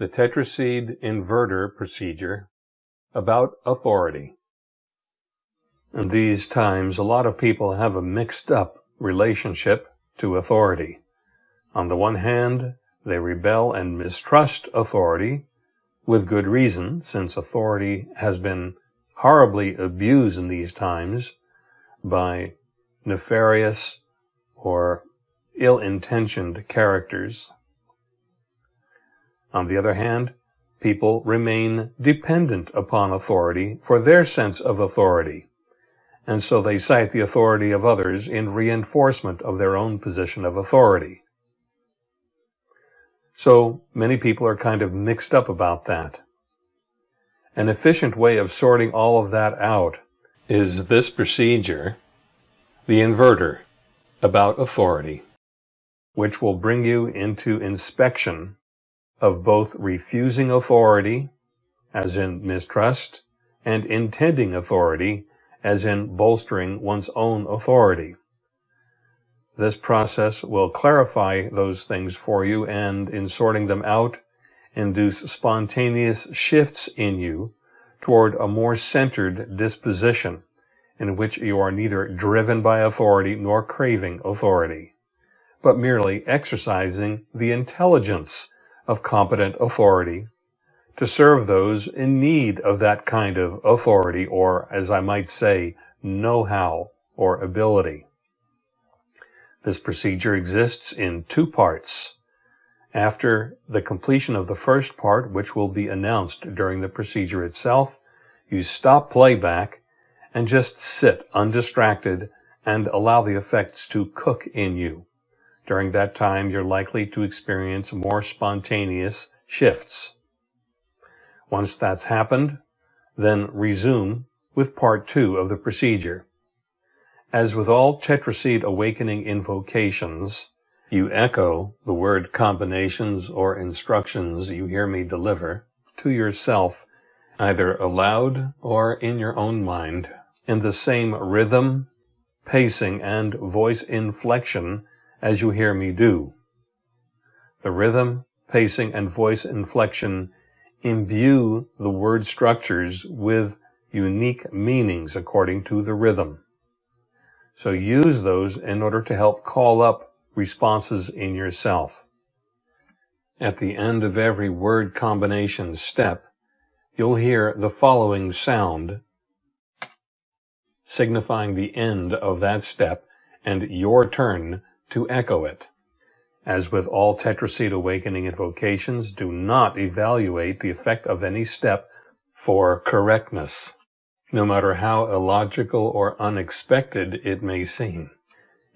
the tetraseed inverter procedure about authority. In these times, a lot of people have a mixed up relationship to authority. On the one hand, they rebel and mistrust authority with good reason, since authority has been horribly abused in these times by nefarious or ill-intentioned characters. On the other hand, people remain dependent upon authority for their sense of authority, and so they cite the authority of others in reinforcement of their own position of authority. So many people are kind of mixed up about that. An efficient way of sorting all of that out is this procedure, the inverter, about authority, which will bring you into inspection of both refusing authority, as in mistrust, and intending authority, as in bolstering one's own authority. This process will clarify those things for you and, in sorting them out, induce spontaneous shifts in you toward a more centered disposition in which you are neither driven by authority nor craving authority, but merely exercising the intelligence of competent authority to serve those in need of that kind of authority or, as I might say, know-how or ability. This procedure exists in two parts. After the completion of the first part, which will be announced during the procedure itself, you stop playback and just sit undistracted and allow the effects to cook in you. During that time, you're likely to experience more spontaneous shifts. Once that's happened, then resume with part two of the procedure. As with all tetraseed awakening invocations, you echo the word combinations or instructions you hear me deliver to yourself, either aloud or in your own mind, in the same rhythm, pacing, and voice inflection as you hear me do. The rhythm, pacing, and voice inflection imbue the word structures with unique meanings according to the rhythm. So use those in order to help call up responses in yourself. At the end of every word combination step, you'll hear the following sound signifying the end of that step and your turn to echo it. As with all tetraseed awakening invocations, do not evaluate the effect of any step for correctness, no matter how illogical or unexpected it may seem.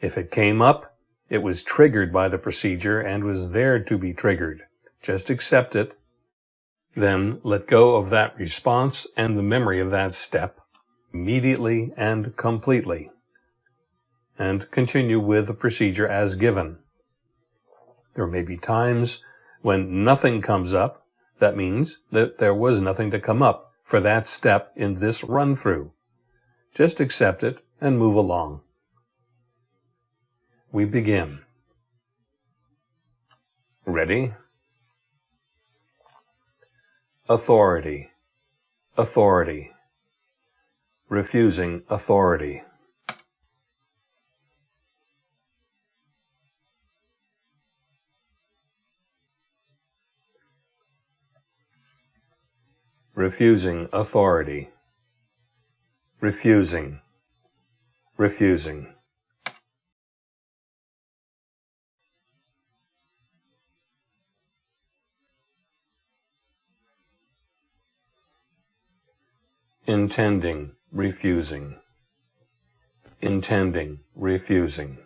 If it came up, it was triggered by the procedure and was there to be triggered. Just accept it. Then let go of that response and the memory of that step immediately and completely and continue with the procedure as given. There may be times when nothing comes up. That means that there was nothing to come up for that step in this run through. Just accept it and move along. We begin. Ready? Authority. Authority. Refusing authority. Refusing authority, refusing, refusing. Intending, refusing. Intending, refusing.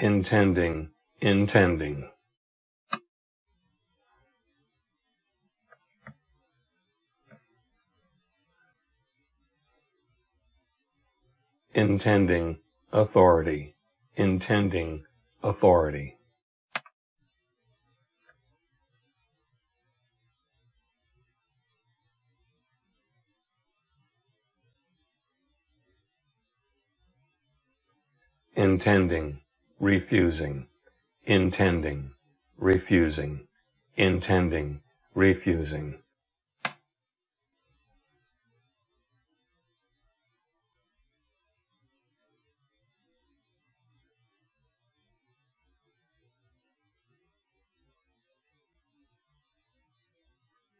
intending intending. Intending authority. Intending authority. Intending refusing, intending, refusing, intending, refusing.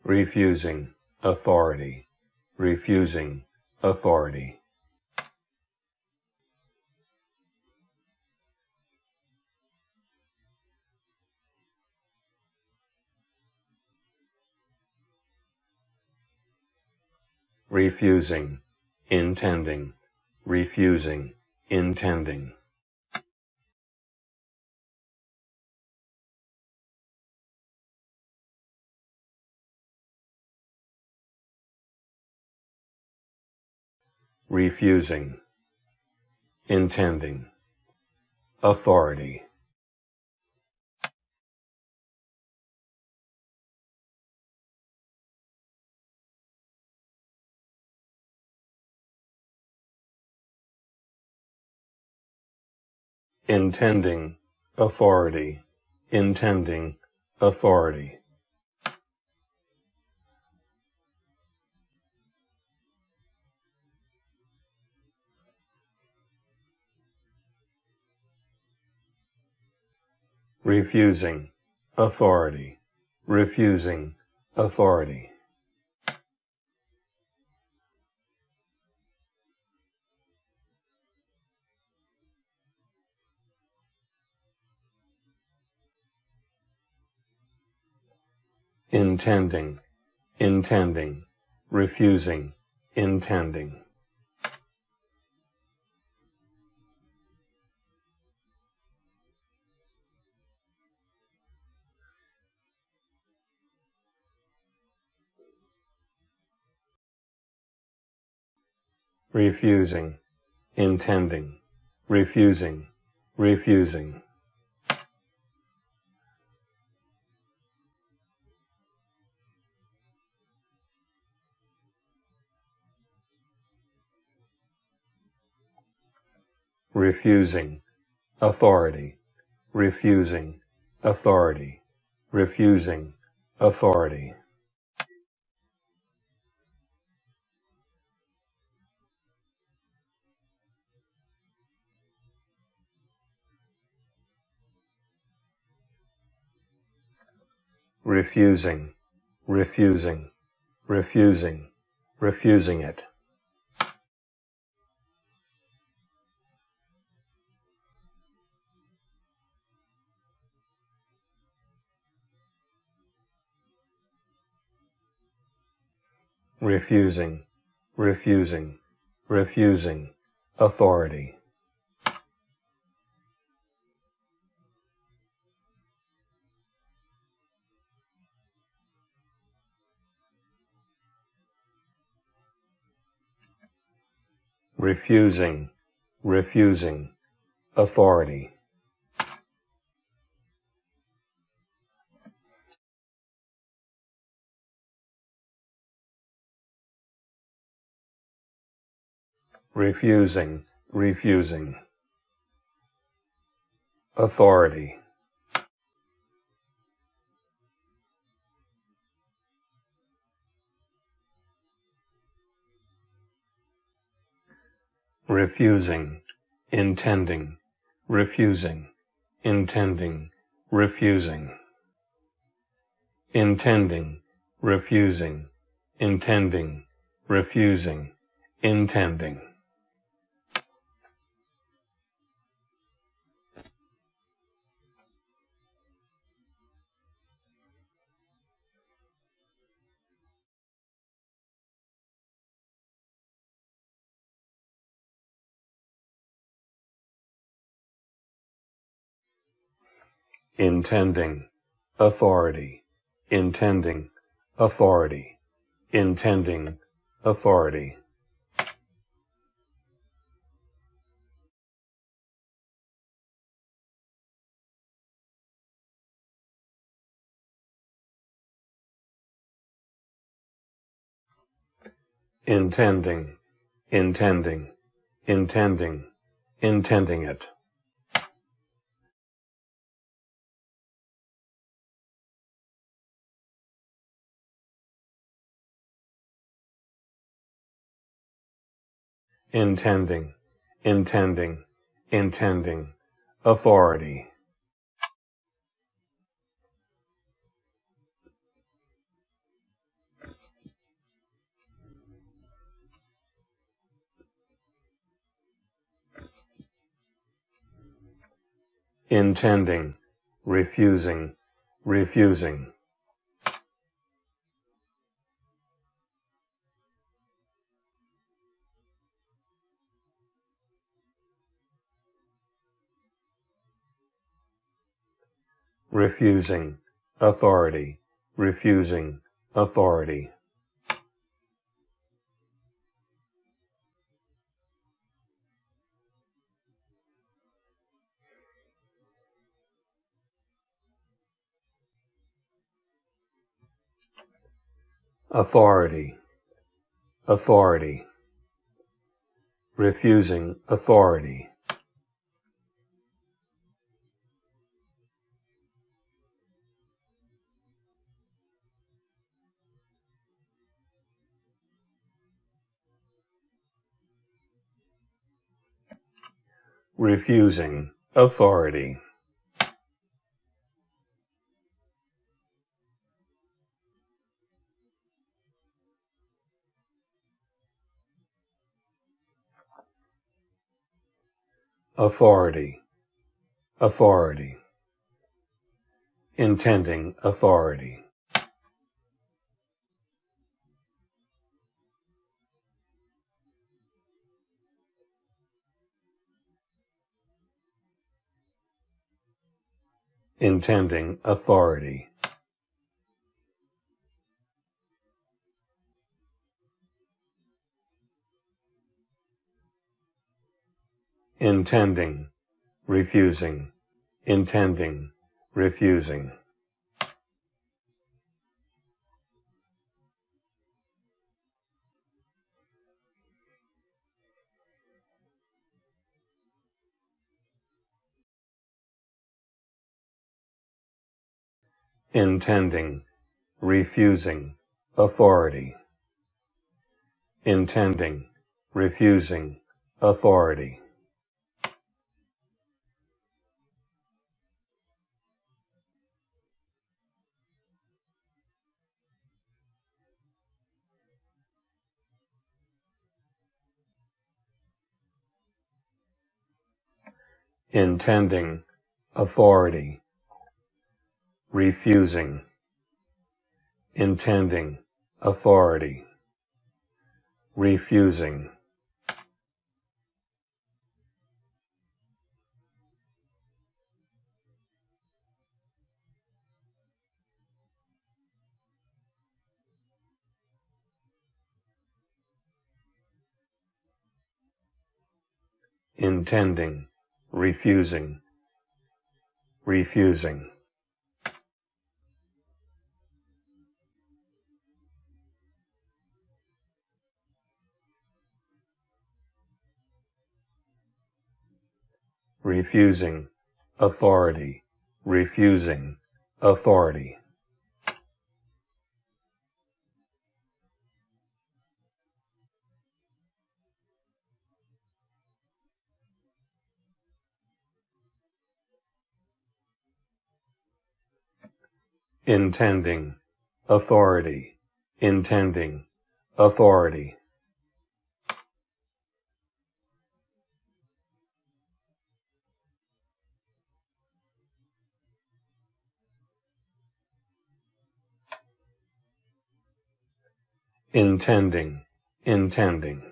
refusing authority, refusing authority. Refusing, intending, refusing, intending. refusing, intending, authority. Intending, authority, intending, authority. refusing, authority, refusing, authority. Intending, intending, refusing, intending. refusing, intending, refusing, refusing. Refusing, authority, refusing, authority, refusing, authority. refusing, refusing, refusing, refusing it. Refusing, refusing, refusing, authority. refusing, refusing, authority. Refusing, refusing. Authority. refusing, intending, refusing, intending, refusing. Intending, refusing, intending, refusing, intending. Intending, authority, intending, authority, intending, authority. intending, intending, intending, intending it. Intending, intending, intending, authority. intending, refusing, refusing. Refusing, authority, refusing, authority. authority, authority, refusing authority. Refusing authority. authority, authority, intending authority. Intending authority. intending, refusing, intending, refusing. Intending, refusing, authority. Intending, refusing, authority. intending, authority, refusing, intending, authority, refusing. intending, refusing, refusing. Refusing, authority, refusing, authority. intending, authority, intending, authority. Intending, intending.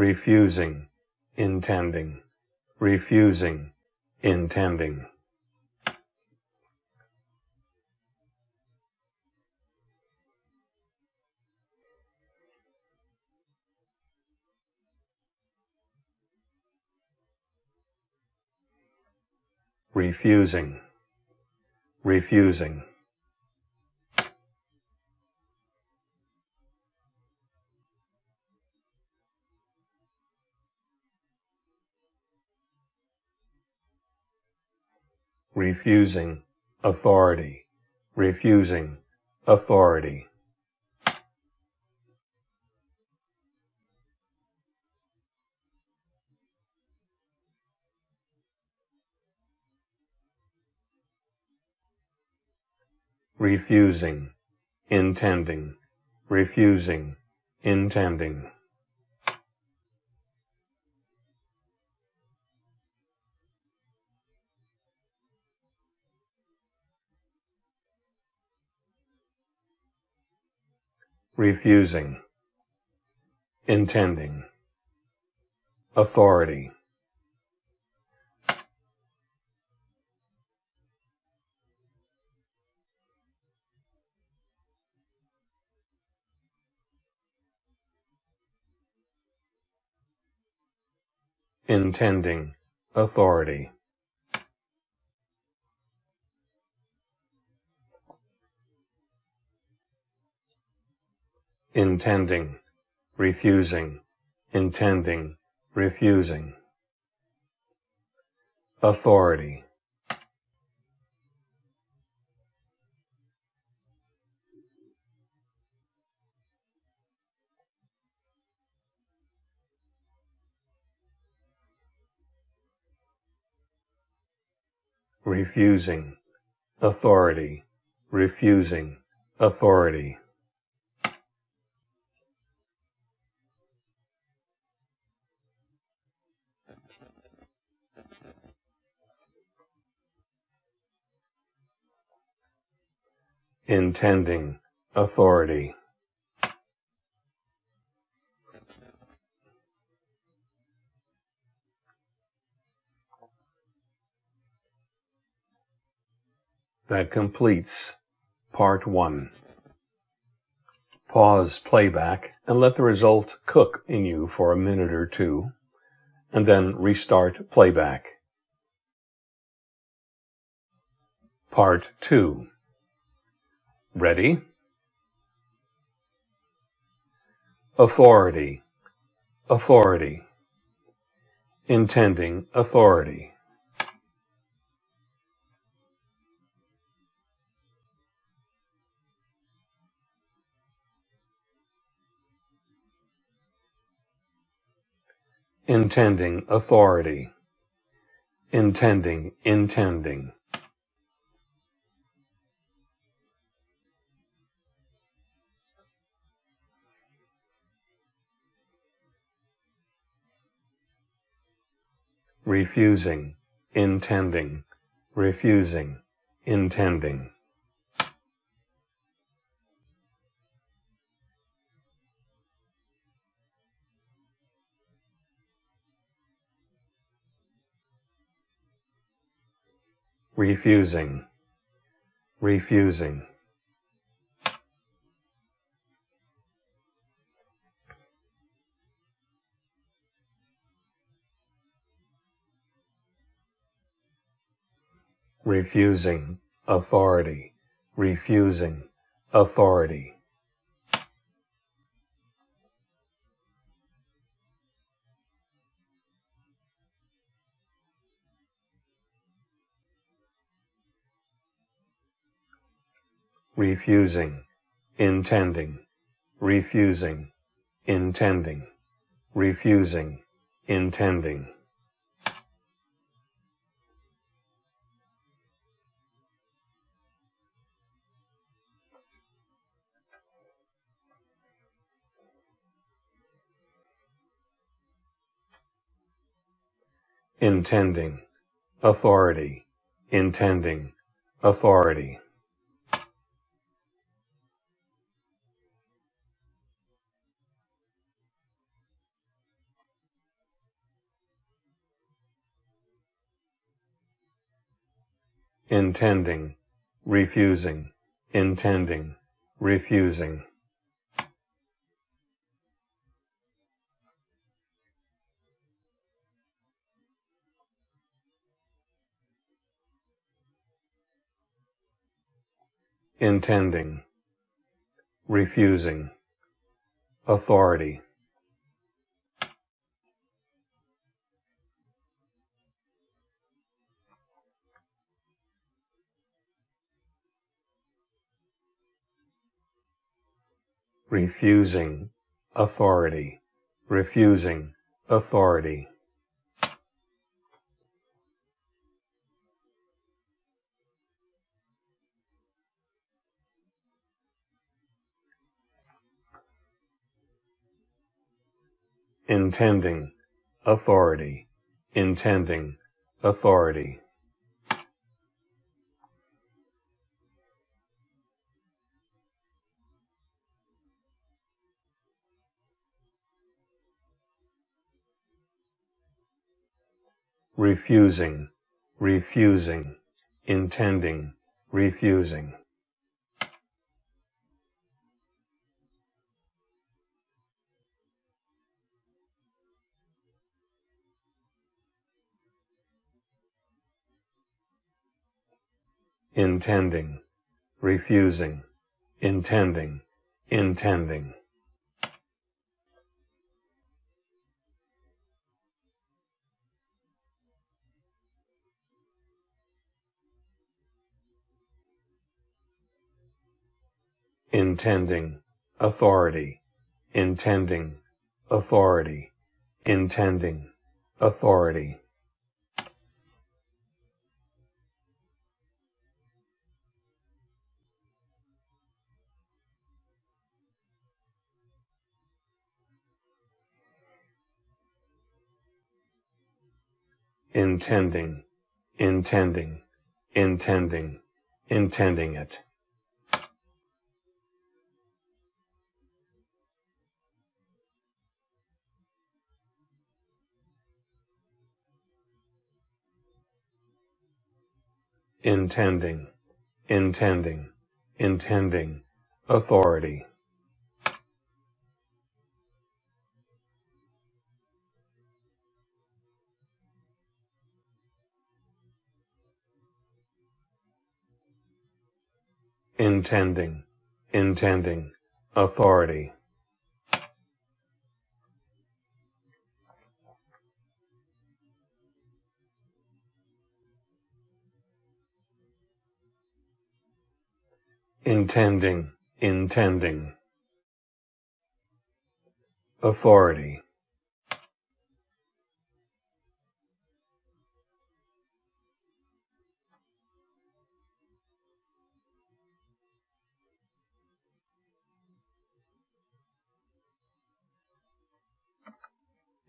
refusing, intending, refusing, intending. Refusing, refusing. refusing, authority, refusing, authority. Refusing, intending, refusing, intending. refusing, intending, authority. Intending, authority. intending, refusing, intending, refusing. Authority. Refusing, authority, refusing, authority. intending, authority. That completes part one. Pause playback and let the result cook in you for a minute or two, and then restart playback. Part 2 Ready? Authority. Authority. Intending authority. Intending authority. Intending, intending. refusing, intending, refusing, intending. Refusing, refusing. refusing authority, refusing authority. Refusing, intending, refusing, intending, refusing, intending. intending, authority, intending, authority. Intending, refusing, intending, refusing. intending, refusing, authority. Refusing authority, refusing authority. intending, authority, intending, authority. Refusing, refusing, intending, refusing. intending, refusing, intending, intending. Intending, authority, intending, authority, intending, authority. intending, intending, intending, intending it. Intending, intending, intending, authority. intending, intending, authority. Intending, intending. Authority.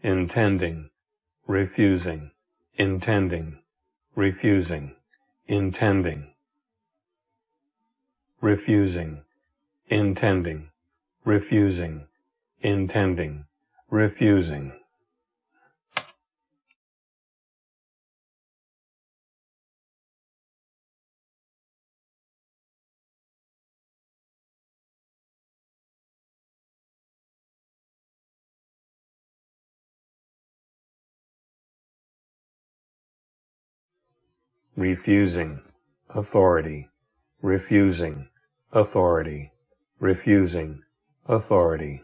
intending, refusing, intending, refusing, intending, refusing, intending, refusing, intending, refusing. refusing, authority, refusing, authority, refusing, authority.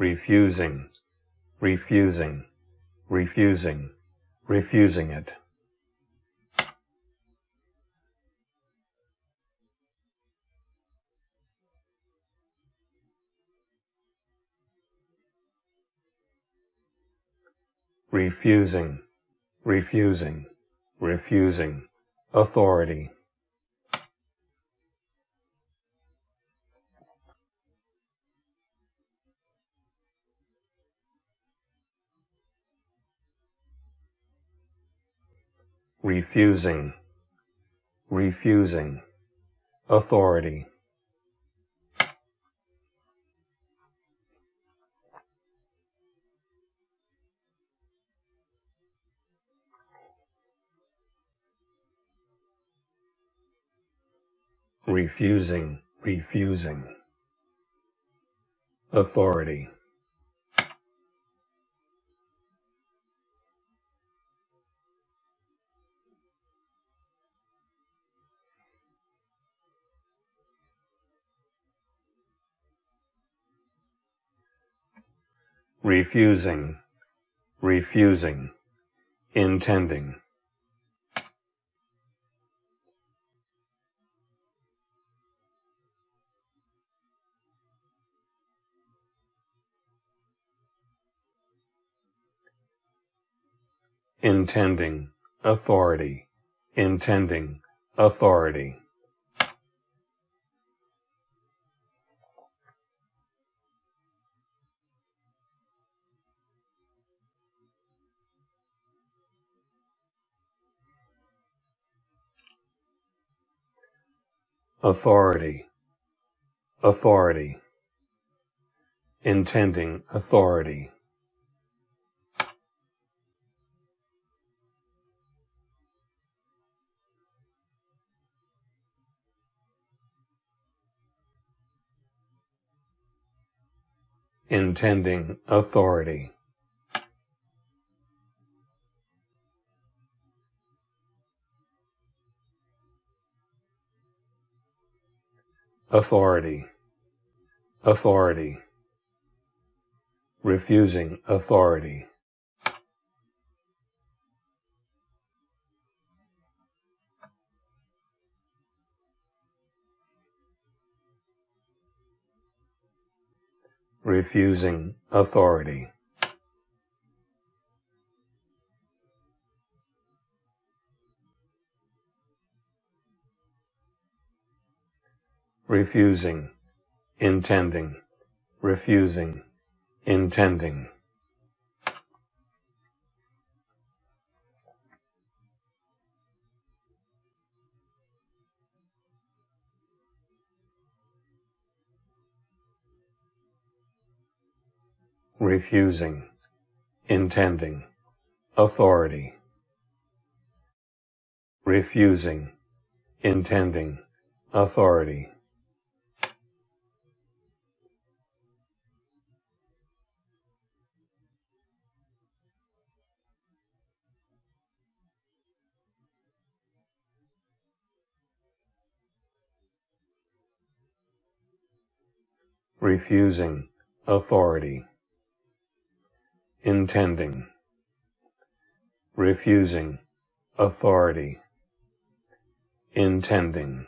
refusing, refusing, refusing, refusing it. Refusing, refusing, refusing, authority. refusing, refusing, authority. refusing, refusing. Authority. Refusing, refusing, intending. Intending, authority, intending, authority. authority, authority, intending authority. Intending authority. authority, authority, refusing authority. Refusing authority. refusing, intending, refusing, intending. Refusing, intending, authority, refusing, intending, authority. refusing authority intending, refusing, authority, intending.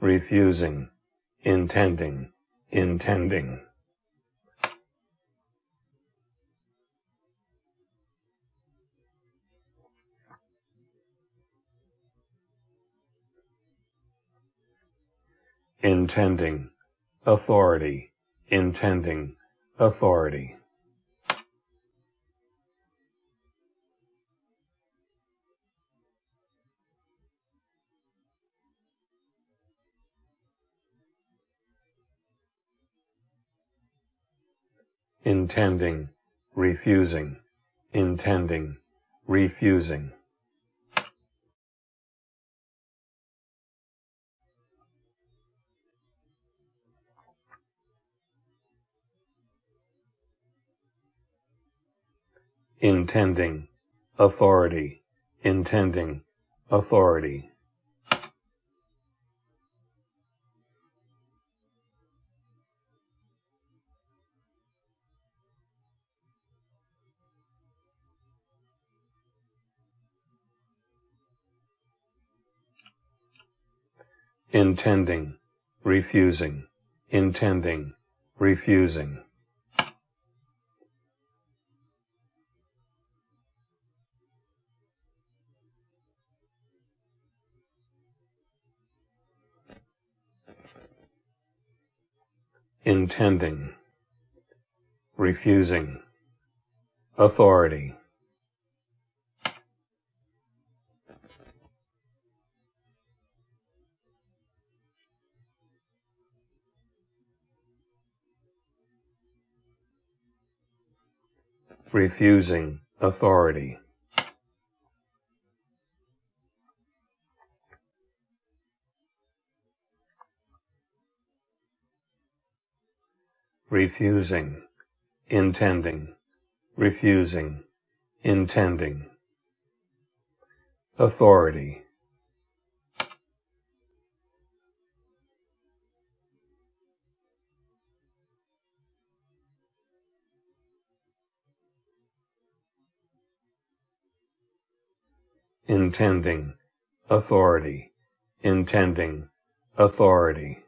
refusing, intending, intending. Intending. Authority. Intending. Authority intending, refusing, intending, refusing. intending, authority, intending, authority. Intending, refusing, intending, refusing. intending, refusing, authority, refusing authority refusing, intending, refusing, intending. Authority. Intending, authority, intending, authority.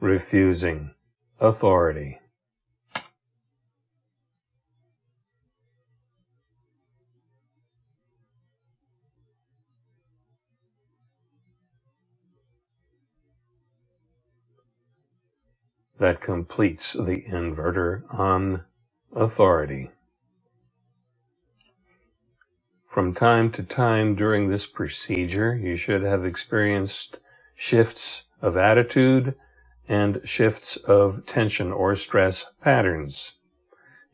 refusing authority that completes the inverter on authority. From time to time during this procedure, you should have experienced shifts of attitude and shifts of tension or stress patterns.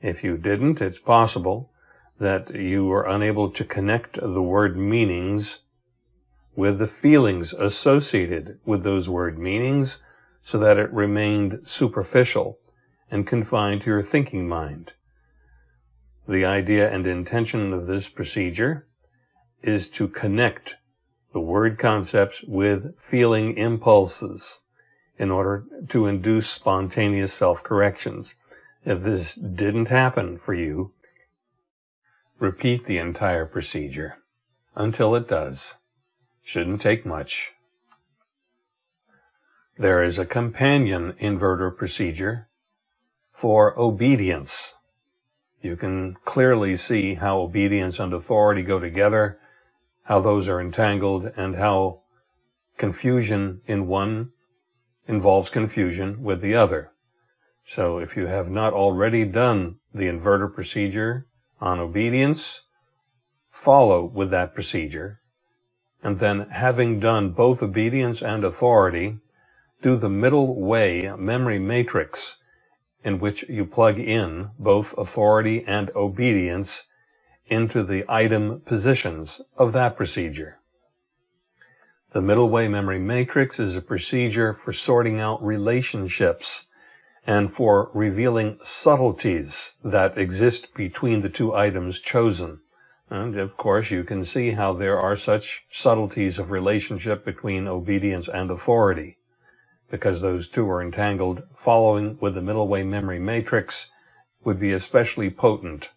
If you didn't, it's possible that you were unable to connect the word meanings with the feelings associated with those word meanings so that it remained superficial and confined to your thinking mind. The idea and intention of this procedure is to connect the word concepts with feeling impulses in order to induce spontaneous self-corrections. If this didn't happen for you, repeat the entire procedure until it does. Shouldn't take much. There is a companion inverter procedure for obedience. You can clearly see how obedience and authority go together, how those are entangled, and how confusion in one involves confusion with the other. So if you have not already done the inverter procedure on obedience, follow with that procedure. And then having done both obedience and authority, do the middle way memory matrix in which you plug in both authority and obedience into the item positions of that procedure. The middle way memory matrix is a procedure for sorting out relationships and for revealing subtleties that exist between the two items chosen. And of course, you can see how there are such subtleties of relationship between obedience and authority. Because those two are entangled, following with the middle way memory matrix would be especially potent